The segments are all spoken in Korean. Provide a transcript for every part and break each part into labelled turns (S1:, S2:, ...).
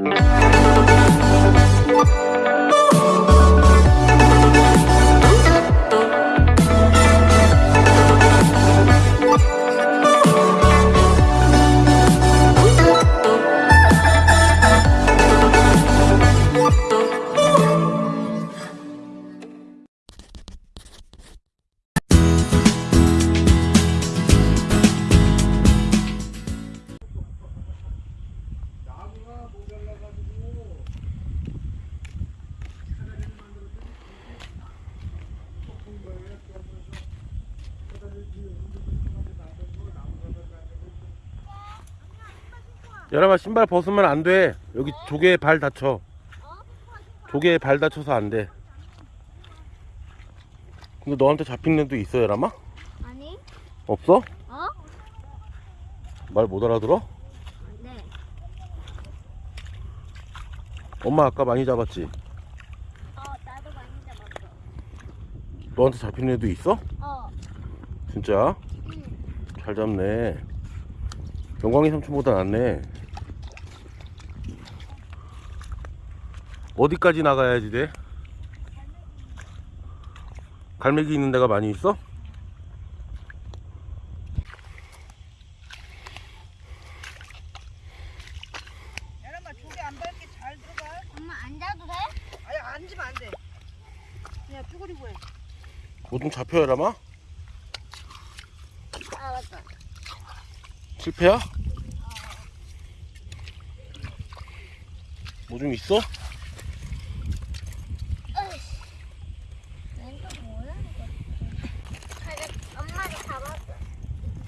S1: Mm-hmm. 여러분 신발 벗으면 안 돼. 여기 조개에 발 다쳐. 조개에 발 다쳐서 안 돼. 근데 너한테 잡힌 애도 있어, 여람아?
S2: 아니?
S1: 없어?
S2: 어?
S1: 말 못 알아들어?
S2: 네.
S1: 엄마 아까 많이 잡았지?
S2: 어, 나도 많이 잡았어.
S1: 너한테 잡힌 애도 있어?
S2: 어.
S1: 진짜?
S2: 응.
S1: 잘 잡네. 영광이 삼촌보다 낫네. 어디까지 나가야지 돼? 갈매기 있는 데가 많이 있어?
S3: 야람아 조개 안 밟게 잘 들어가.
S2: 엄마 앉아도 돼?
S3: 아니 앉으면 안 돼. 그냥 쭈그리고 해.
S1: 뭐좀 잡혀 야라마?
S2: 아, 맞다.
S1: 실패야? 뭐 좀 있어?
S2: 왼쪽 뭐야, 이거? 그래, 엄마가 잡았어.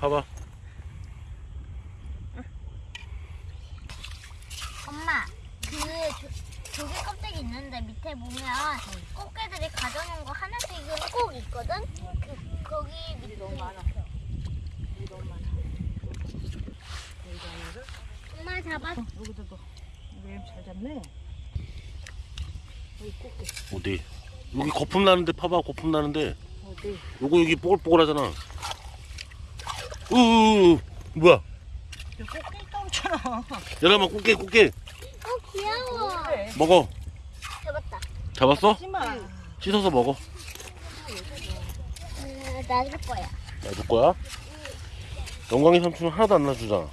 S1: 봐봐.
S2: 엄마, 그 조, 조개 껍데기 있는데 밑에 보면 꽃게들이 가져놓은 거 하나씩은 꼭 있거든? 그, 거기 밑에 너무 많아.
S3: 너무 많아.
S2: 엄마 잡았 어.
S3: 여기도 또. 왜잘 잡네. 여기.
S1: 어디? 여기 거품 나는데 봐봐 거품 나는데
S3: 어디?
S1: 요거 여기 뽀글뽀글하잖아 우우우 뭐야
S3: 여기 오잖아.
S1: 야라마 꽃게 꽃게
S2: 어, 귀여워.
S1: 먹어
S2: 잡았다.
S1: 잡았어?
S3: 하지마.
S1: 씻어서 먹어
S2: 음, 놔줄 거야.
S1: 놔줄 거야? 영광이 삼촌은 하나도 안 놔주잖아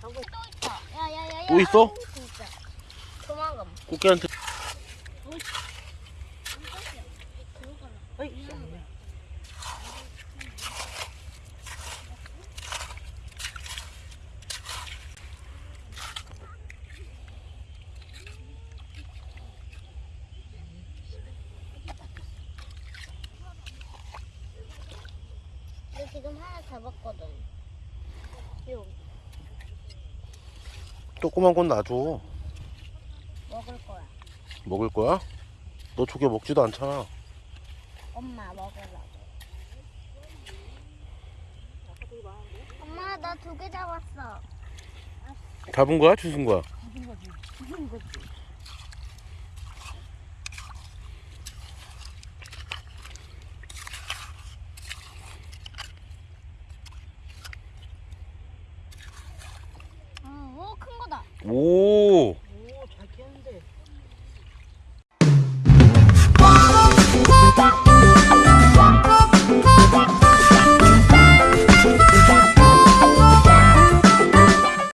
S2: 또 있다. 야, 야, 야, 야.
S1: 또 있어?
S2: 아이고, 진짜. 도망가.
S1: 꽃게한테
S3: 어이.
S2: 나 지금 하나 잡았거든. 요
S1: 조그만 건 놔줘
S2: 먹을 거야.
S1: 먹을 거야? 너 조개 먹지도 않잖아
S2: 엄마 먹으려고. 엄마 나 두 개 잡았어.
S1: 잡은 거야? 주신 거야?
S2: 어, 오, 큰거 다.
S1: 오